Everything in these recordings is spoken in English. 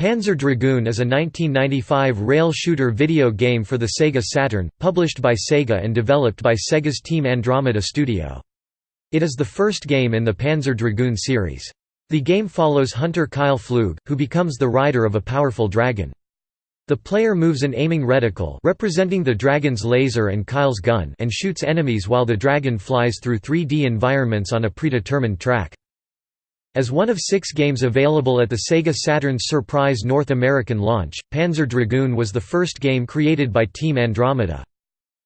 Panzer Dragoon is a 1995 rail shooter video game for the Sega Saturn, published by Sega and developed by Sega's Team Andromeda Studio. It is the first game in the Panzer Dragoon series. The game follows hunter Kyle Flug, who becomes the rider of a powerful dragon. The player moves an aiming reticle representing the dragon's laser and Kyle's gun and shoots enemies while the dragon flies through 3D environments on a predetermined track. As one of six games available at the Sega Saturn's surprise North American launch, Panzer Dragoon was the first game created by Team Andromeda.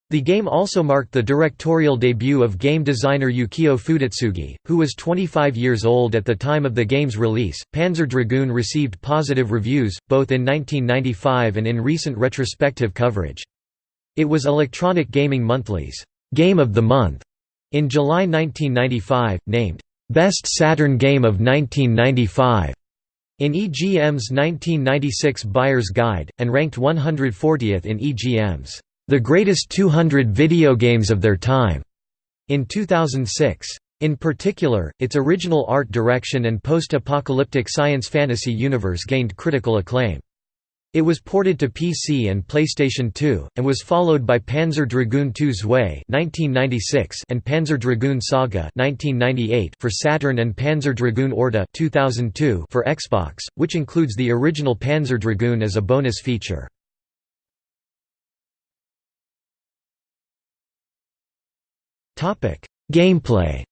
The game also marked the directorial debut of game designer Yukio Futatsugi, who was 25 years old at the time of the game's release. Panzer Dragoon received positive reviews, both in 1995 and in recent retrospective coverage. It was Electronic Gaming Monthly's Game of the Month in July 1995, named Best Saturn Game of 1995 in EGM's 1996 Buyer's Guide, and ranked 140th in EGM's The Greatest 200 Video Games of Their Time in 2006. In particular, its original art direction and post-apocalyptic science fantasy universe gained critical acclaim. It was ported to PC and PlayStation 2, and was followed by Panzer Dragoon II Zwei and Panzer Dragoon Saga for Saturn and Panzer Dragoon Orta for Xbox, which includes the original Panzer Dragoon as a bonus feature. Gameplay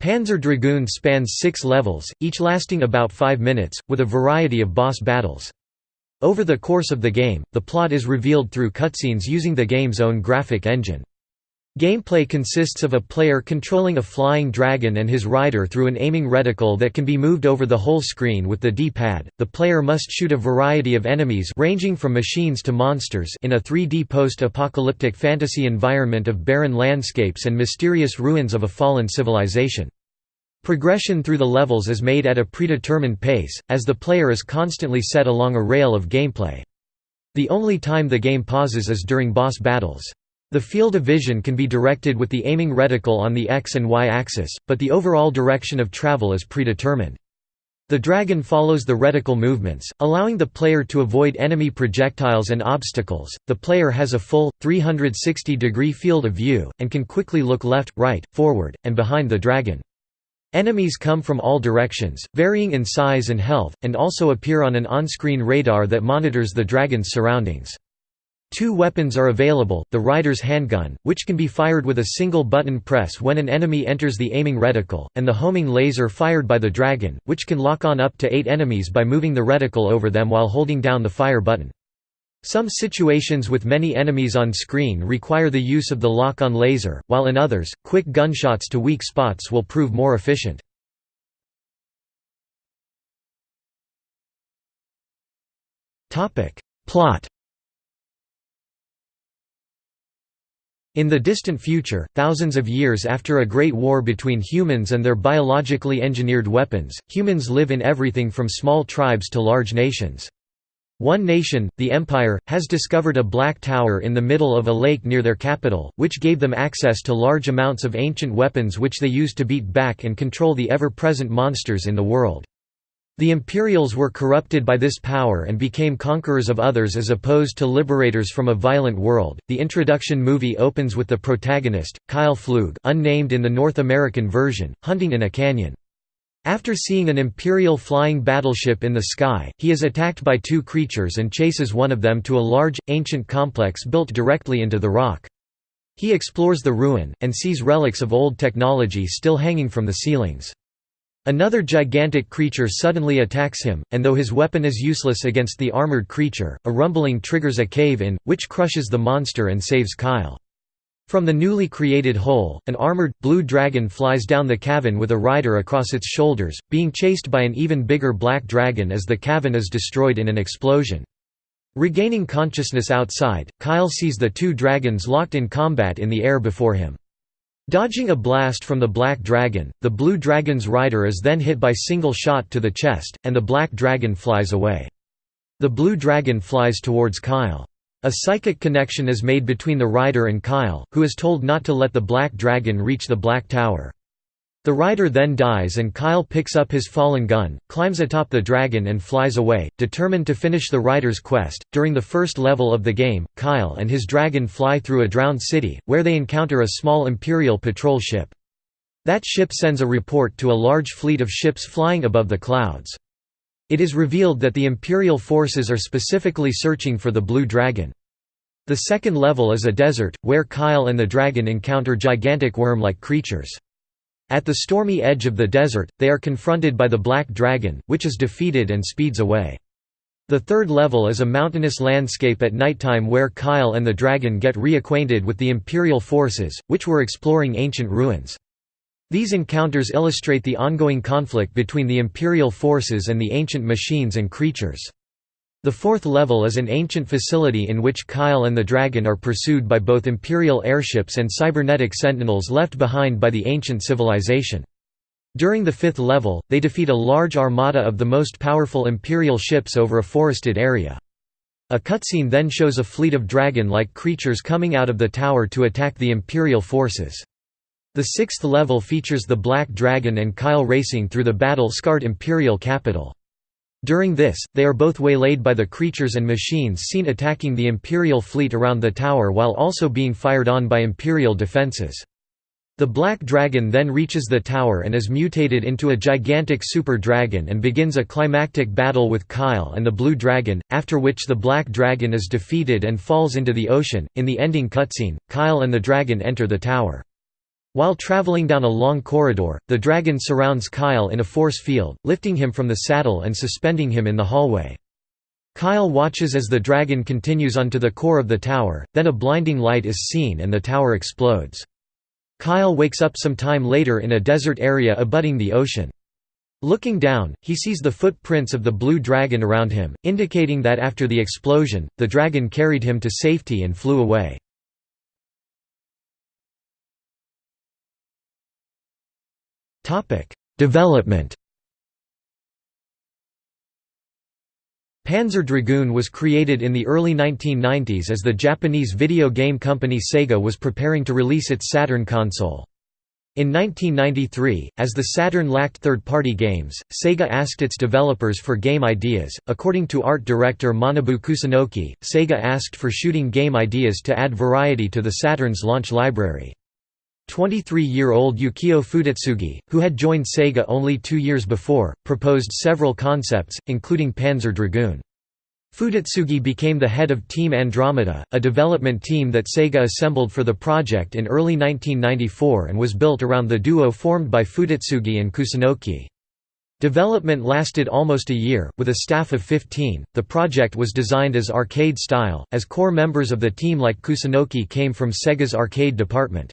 Panzer Dragoon spans six levels, each lasting about five minutes, with a variety of boss battles. Over the course of the game, the plot is revealed through cutscenes using the game's own graphic engine. Gameplay consists of a player controlling a flying dragon and his rider through an aiming reticle that can be moved over the whole screen with the D-pad. The player must shoot a variety of enemies ranging from machines to monsters in a 3D post-apocalyptic fantasy environment of barren landscapes and mysterious ruins of a fallen civilization. Progression through the levels is made at a predetermined pace, as the player is constantly set along a rail of gameplay. The only time the game pauses is during boss battles. The field of vision can be directed with the aiming reticle on the X and Y axis, but the overall direction of travel is predetermined. The dragon follows the reticle movements, allowing the player to avoid enemy projectiles and obstacles. The player has a full, 360 degree field of view, and can quickly look left, right, forward, and behind the dragon. Enemies come from all directions, varying in size and health, and also appear on an on-screen radar that monitors the dragon's surroundings. Two weapons are available, the rider's handgun, which can be fired with a single button press when an enemy enters the aiming reticle, and the homing laser fired by the dragon, which can lock on up to eight enemies by moving the reticle over them while holding down the fire button. Some situations with many enemies on screen require the use of the lock-on laser, while in others, quick gunshots to weak spots will prove more efficient. Plot In the distant future, thousands of years after a great war between humans and their biologically engineered weapons, humans live in everything from small tribes to large nations. One nation, the Empire, has discovered a black tower in the middle of a lake near their capital, which gave them access to large amounts of ancient weapons which they used to beat back and control the ever-present monsters in the world. The Imperials were corrupted by this power and became conquerors of others as opposed to liberators from a violent world. The introduction movie opens with the protagonist, Kyle Flug, unnamed in the North American version, hunting in a canyon. After seeing an Imperial flying battleship in the sky, he is attacked by two creatures and chases one of them to a large, ancient complex built directly into the rock. He explores the ruin, and sees relics of old technology still hanging from the ceilings. Another gigantic creature suddenly attacks him, and though his weapon is useless against the armored creature, a rumbling triggers a cave-in, which crushes the monster and saves Kyle. From the newly created hole, an armored, blue dragon flies down the cavern with a rider across its shoulders, being chased by an even bigger black dragon as the cavern is destroyed in an explosion. Regaining consciousness outside, Kyle sees the two dragons locked in combat in the air before him. Dodging a blast from the Black Dragon, the Blue Dragon's rider is then hit by single shot to the chest, and the Black Dragon flies away. The Blue Dragon flies towards Kyle. A psychic connection is made between the rider and Kyle, who is told not to let the Black Dragon reach the Black Tower. The rider then dies and Kyle picks up his fallen gun, climbs atop the dragon and flies away, determined to finish the rider's quest. During the first level of the game, Kyle and his dragon fly through a drowned city, where they encounter a small Imperial patrol ship. That ship sends a report to a large fleet of ships flying above the clouds. It is revealed that the Imperial forces are specifically searching for the Blue Dragon. The second level is a desert, where Kyle and the dragon encounter gigantic worm-like creatures. At the stormy edge of the desert, they are confronted by the Black Dragon, which is defeated and speeds away. The third level is a mountainous landscape at nighttime where Kyle and the dragon get reacquainted with the Imperial forces, which were exploring ancient ruins. These encounters illustrate the ongoing conflict between the Imperial forces and the ancient machines and creatures. The fourth level is an ancient facility in which Kyle and the Dragon are pursued by both Imperial airships and cybernetic sentinels left behind by the ancient civilization. During the fifth level, they defeat a large armada of the most powerful Imperial ships over a forested area. A cutscene then shows a fleet of dragon-like creatures coming out of the tower to attack the Imperial forces. The sixth level features the Black Dragon and Kyle racing through the battle-scarred Imperial capital. During this, they are both waylaid by the creatures and machines seen attacking the Imperial fleet around the tower while also being fired on by Imperial defenses. The Black Dragon then reaches the tower and is mutated into a gigantic super dragon and begins a climactic battle with Kyle and the Blue Dragon, after which the Black Dragon is defeated and falls into the ocean. In the ending cutscene, Kyle and the dragon enter the tower. While traveling down a long corridor, the dragon surrounds Kyle in a force field, lifting him from the saddle and suspending him in the hallway. Kyle watches as the dragon continues onto the core of the tower, then a blinding light is seen and the tower explodes. Kyle wakes up some time later in a desert area abutting the ocean. Looking down, he sees the footprints of the blue dragon around him, indicating that after the explosion, the dragon carried him to safety and flew away. Development Panzer Dragoon was created in the early 1990s as the Japanese video game company Sega was preparing to release its Saturn console. In 1993, as the Saturn lacked third-party games, Sega asked its developers for game ideas. According to art director Manabu Kusunoki, Sega asked for shooting game ideas to add variety to the Saturn's launch library. 23-year-old Yukio Futatsugi, who had joined Sega only two years before, proposed several concepts, including Panzer Dragoon. Futatsugi became the head of Team Andromeda, a development team that Sega assembled for the project in early 1994 and was built around the duo formed by Futatsugi and Kusunoki. Development lasted almost a year, with a staff of 15. The project was designed as arcade style, as core members of the team like Kusunoki came from Sega's arcade department.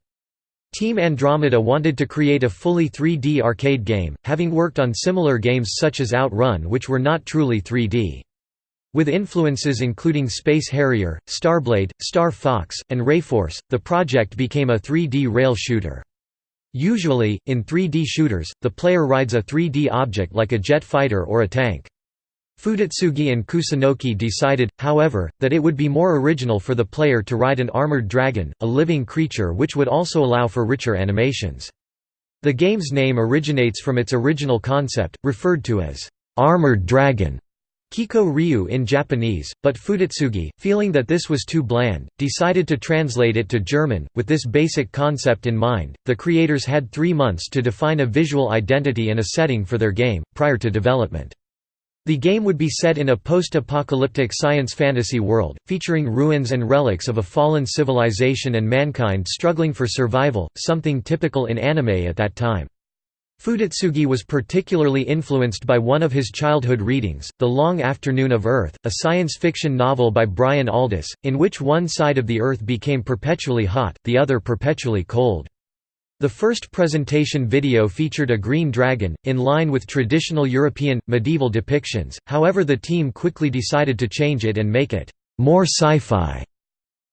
Team Andromeda wanted to create a fully 3D arcade game, having worked on similar games such as Outrun which were not truly 3D. With influences including Space Harrier, Starblade, Star Fox, and Rayforce, the project became a 3D rail shooter. Usually, in 3D shooters, the player rides a 3D object like a jet fighter or a tank. Futatsugi and Kusunoki decided, however, that it would be more original for the player to ride an armored dragon, a living creature which would also allow for richer animations. The game's name originates from its original concept, referred to as armored dragon. Kiko Ryu in Japanese, but Futatsugi, feeling that this was too bland, decided to translate it to German. With this basic concept in mind, the creators had three months to define a visual identity and a setting for their game, prior to development. The game would be set in a post-apocalyptic science fantasy world, featuring ruins and relics of a fallen civilization and mankind struggling for survival, something typical in anime at that time. Futatsugi was particularly influenced by one of his childhood readings, The Long Afternoon of Earth, a science fiction novel by Brian Aldiss, in which one side of the Earth became perpetually hot, the other perpetually cold. The first presentation video featured a green dragon, in line with traditional European, medieval depictions, however the team quickly decided to change it and make it more sci-fi.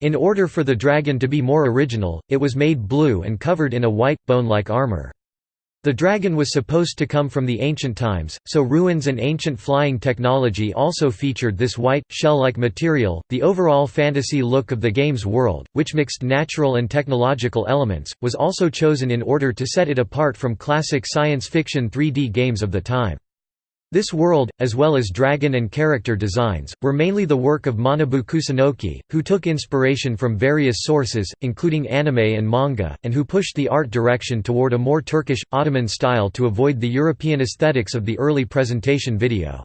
In order for the dragon to be more original, it was made blue and covered in a white, bone-like armor. The dragon was supposed to come from the ancient times, so ruins and ancient flying technology also featured this white, shell-like material. The overall fantasy look of the game's world, which mixed natural and technological elements, was also chosen in order to set it apart from classic science fiction 3D games of the time. This world, as well as dragon and character designs, were mainly the work of Manabu Kusunoki, who took inspiration from various sources, including anime and manga, and who pushed the art direction toward a more Turkish, Ottoman style to avoid the European aesthetics of the early presentation video.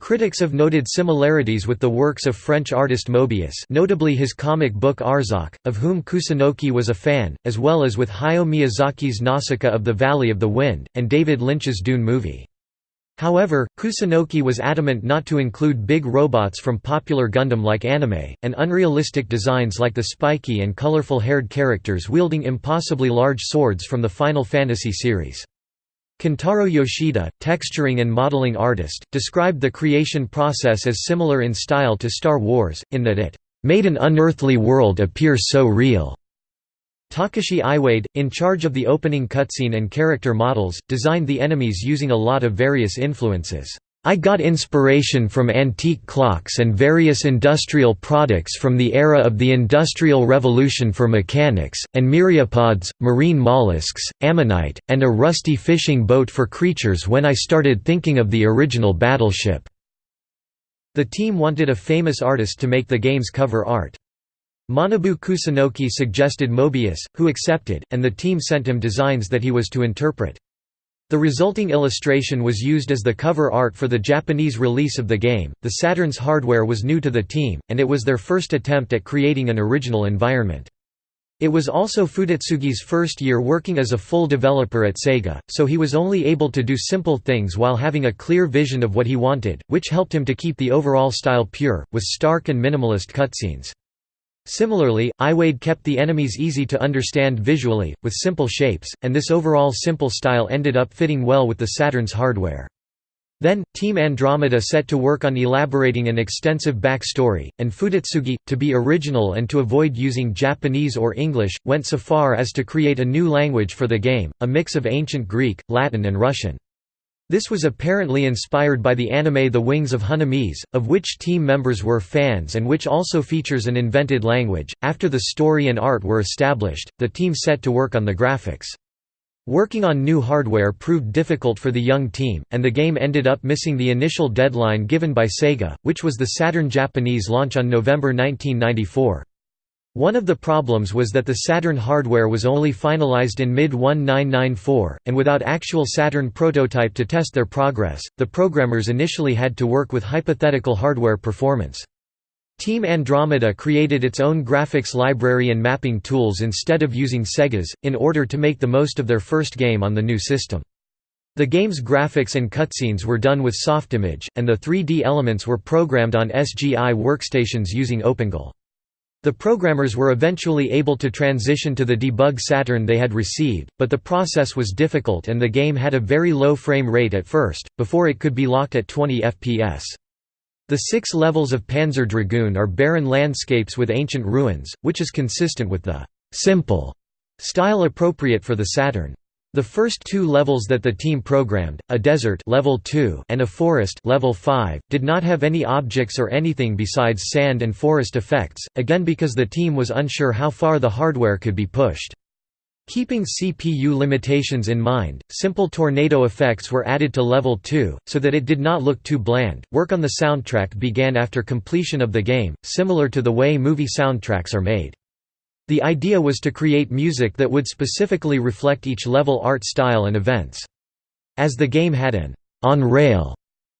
Critics have noted similarities with the works of French artist Moebius notably his comic book Arzak, of whom Kusunoki was a fan, as well as with Hayao Miyazaki's Nausicaa of the Valley of the Wind, and David Lynch's Dune movie. However, Kusunoki was adamant not to include big robots from popular Gundam-like anime, and unrealistic designs like the spiky and colorful-haired characters wielding impossibly large swords from the Final Fantasy series. Kentaro Yoshida, texturing and modeling artist, described the creation process as similar in style to Star Wars, in that it made an unearthly world appear so real. Takashi Iwade, in charge of the opening cutscene and character models, designed the enemies using a lot of various influences. I got inspiration from antique clocks and various industrial products from the era of the Industrial Revolution for mechanics, and myriapods, marine mollusks, ammonite, and a rusty fishing boat for creatures when I started thinking of the original battleship." The team wanted a famous artist to make the game's cover art. Manabu Kusunoki suggested Moebius, who accepted, and the team sent him designs that he was to interpret. The resulting illustration was used as the cover art for the Japanese release of the game. The Saturn's hardware was new to the team, and it was their first attempt at creating an original environment. It was also Futatsugi's first year working as a full developer at Sega, so he was only able to do simple things while having a clear vision of what he wanted, which helped him to keep the overall style pure, with stark and minimalist cutscenes. Similarly, Iwade kept the enemies easy to understand visually, with simple shapes, and this overall simple style ended up fitting well with the Saturn's hardware. Then, Team Andromeda set to work on elaborating an extensive backstory, and Futatsugi, to be original and to avoid using Japanese or English, went so far as to create a new language for the game, a mix of ancient Greek, Latin and Russian. This was apparently inspired by the anime The Wings of Honneamise, of which team members were fans and which also features an invented language. After the story and art were established, the team set to work on the graphics. Working on new hardware proved difficult for the young team, and the game ended up missing the initial deadline given by Sega, which was the Saturn Japanese launch on November 1994. One of the problems was that the Saturn hardware was only finalized in mid-1994, and without actual Saturn prototype to test their progress, the programmers initially had to work with hypothetical hardware performance. Team Andromeda created its own graphics library and mapping tools instead of using Sega's, in order to make the most of their first game on the new system. The game's graphics and cutscenes were done with Softimage, and the 3D elements were programmed on SGI workstations using OpenGL. The programmers were eventually able to transition to the debug Saturn they had received, but the process was difficult and the game had a very low frame rate at first, before it could be locked at 20 fps. The six levels of Panzer Dragoon are barren landscapes with ancient ruins, which is consistent with the «simple» style appropriate for the Saturn. The first two levels that the team programmed, a desert level 2 and a forest level 5, did not have any objects or anything besides sand and forest effects, again because the team was unsure how far the hardware could be pushed. Keeping CPU limitations in mind, simple tornado effects were added to level 2, so that it did not look too bland. Work on the soundtrack began after completion of the game, similar to the way movie soundtracks are made. The idea was to create music that would specifically reflect each level art style and events. As the game had an on-rail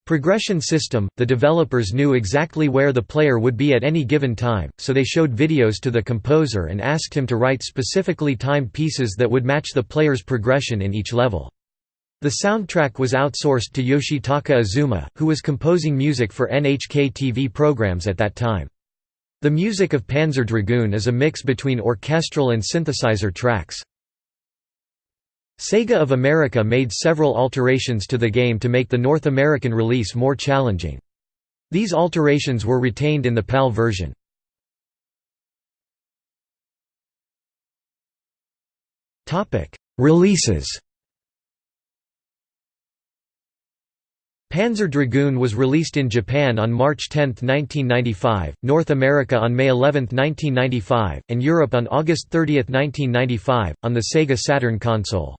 progression system, the developers knew exactly where the player would be at any given time, so they showed videos to the composer and asked him to write specifically timed pieces that would match the player's progression in each level. The soundtrack was outsourced to Yoshitaka Azuma, who was composing music for NHK TV programs at that time. The music of Panzer Dragoon is a mix between orchestral and synthesizer tracks. Sega of America made several alterations to the game to make the North American release more challenging. These alterations were retained in the PAL version. Releases Panzer Dragoon was released in Japan on March 10, 1995, North America on May 11, 1995, and Europe on August 30, 1995, on the Sega Saturn console.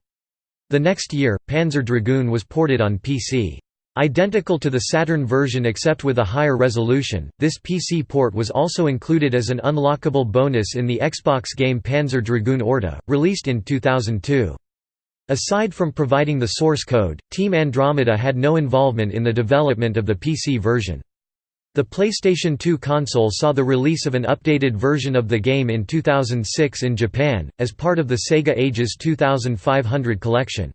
The next year, Panzer Dragoon was ported on PC. Identical to the Saturn version except with a higher resolution, this PC port was also included as an unlockable bonus in the Xbox game Panzer Dragoon Orta, released in 2002. Aside from providing the source code, Team Andromeda had no involvement in the development of the PC version. The PlayStation 2 console saw the release of an updated version of the game in 2006 in Japan, as part of the Sega Ages 2500 collection.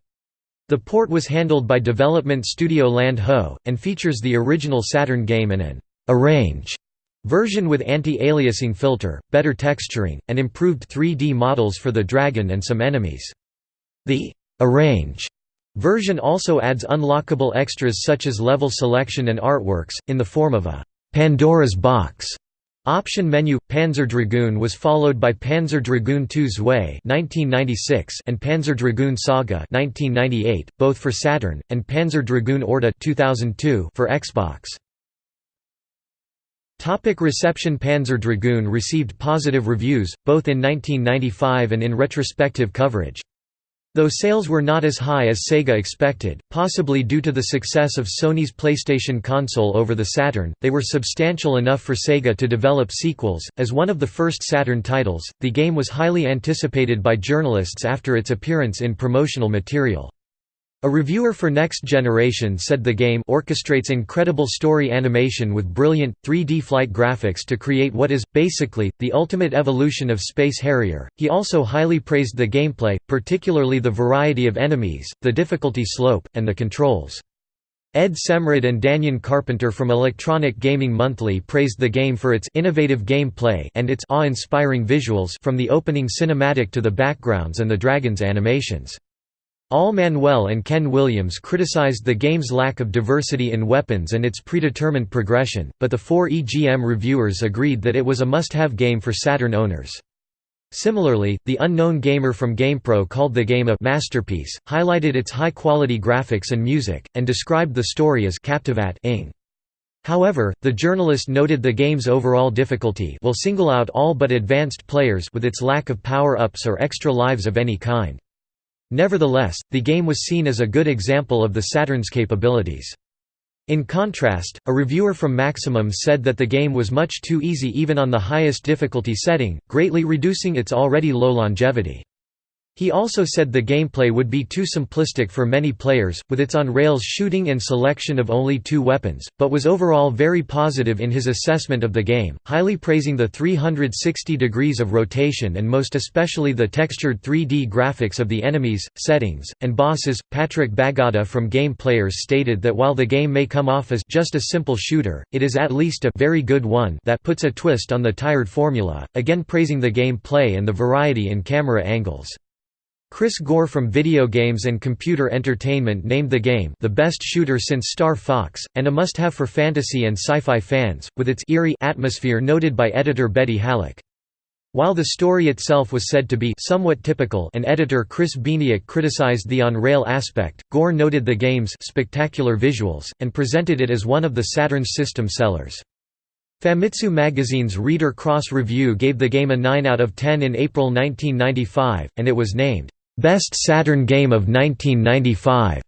The port was handled by development studio Land Ho, and features the original Saturn game and an «arrange» version with anti-aliasing filter, better texturing, and improved 3D models for the dragon and some enemies. The Arrange version also adds unlockable extras such as level selection and artworks, in the form of a Pandora's Box option menu. Panzer Dragoon was followed by Panzer Dragoon II Zwei and Panzer Dragoon Saga (1998), both for Saturn, and Panzer Dragoon Orta 2002 for Xbox. Topic reception Panzer Dragoon received positive reviews, both in 1995 and in retrospective coverage. Though sales were not as high as Sega expected, possibly due to the success of Sony's PlayStation console over the Saturn, they were substantial enough for Sega to develop sequels. As one of the first Saturn titles, the game was highly anticipated by journalists after its appearance in promotional material. A reviewer for Next Generation said the game orchestrates incredible story animation with brilliant, 3D flight graphics to create what is, basically, the ultimate evolution of Space Harrier. He also highly praised the gameplay, particularly the variety of enemies, the difficulty slope, and the controls. Ed Semrad and Danyon Carpenter from Electronic Gaming Monthly praised the game for its innovative gameplay and its awe-inspiring visuals from the opening cinematic to the backgrounds and the dragon's animations. Al Manuel and Ken Williams criticized the game's lack of diversity in weapons and its predetermined progression, but the four EGM reviewers agreed that it was a must-have game for Saturn owners. Similarly, the unknown gamer from GamePro called the game a masterpiece, highlighted its high-quality graphics and music, and described the story as captivating. However, the journalist noted the game's overall difficulty will single out all but advanced players with its lack of power-ups or extra lives of any kind. Nevertheless, the game was seen as a good example of the Saturn's capabilities. In contrast, a reviewer from Maximum said that the game was much too easy even on the highest difficulty setting, greatly reducing its already low longevity. He also said the gameplay would be too simplistic for many players, with its on-rails shooting and selection of only two weapons, but was overall very positive in his assessment of the game, highly praising the 360 degrees of rotation and most especially the textured 3D graphics of the enemies, settings, and bosses. Patrick Baggatta from Game Players stated that while the game may come off as just a simple shooter, it is at least a very good one that puts a twist on the tired formula, again praising the game play and the variety in camera angles. Chris Gore from Video Games and Computer Entertainment named the game the best shooter since Star Fox, and a must-have for fantasy and sci-fi fans, with its eerie atmosphere noted by editor Betty Hallock. While the story itself was said to be somewhat typical and editor Chris Bieniek criticized the on-rail aspect, Gore noted the game's spectacular visuals, and presented it as one of the Saturn's system sellers. Famitsu magazine's Reader Cross Review gave the game a 9 out of 10 in April 1995, and it was named Best Saturn Game of 1995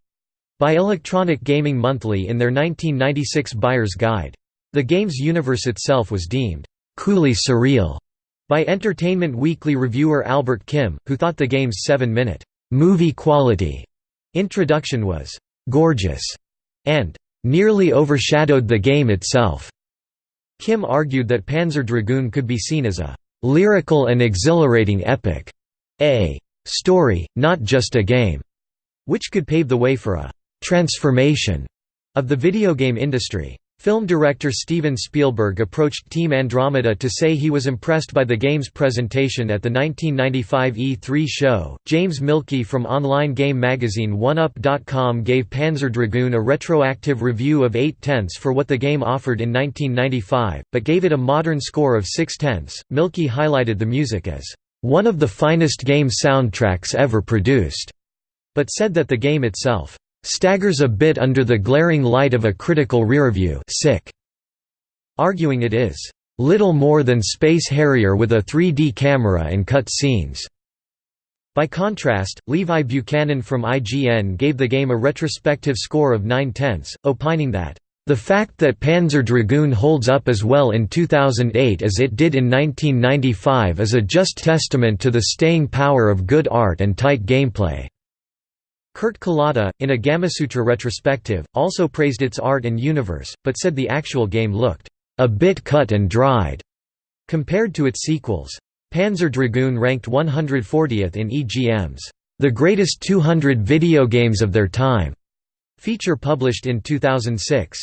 by Electronic Gaming Monthly in their 1996 Buyer's Guide. The game's universe itself was deemed coolly surreal by Entertainment Weekly reviewer Albert Kim, who thought the game's seven-minute movie quality introduction was gorgeous and nearly overshadowed the game itself. Kim argued that Panzer Dragoon could be seen as a lyrical and exhilarating epic, a story, not just a game, which could pave the way for a transformation of the video game industry. Film director Steven Spielberg approached Team Andromeda to say he was impressed by the game's presentation at the 1995 E3 show. James Mielke from online game magazine OneUp.com gave Panzer Dragoon a retroactive review of 8 tenths for what the game offered in 1995, but gave it a modern score of 6 tenths. Mielke highlighted the music as one of the finest game soundtracks ever produced, but said that the game itself staggers a bit under the glaring light of a critical rearview sick", arguing it is little more than Space Harrier with a 3D camera and cut scenes. By contrast, Levi Buchanan from IGN gave the game a retrospective score of 9 tenths, opining that, "...the fact that Panzer Dragoon holds up as well in 2008 as it did in 1995 is a just testament to the staying power of good art and tight gameplay." Kurt Kalata, in a Gamasutra retrospective, also praised its art and universe, but said the actual game looked, "...a bit cut and dried," compared to its sequels. Panzer Dragoon ranked 140th in EGM's The Greatest 200 Video Games of Their Time feature published in 2006.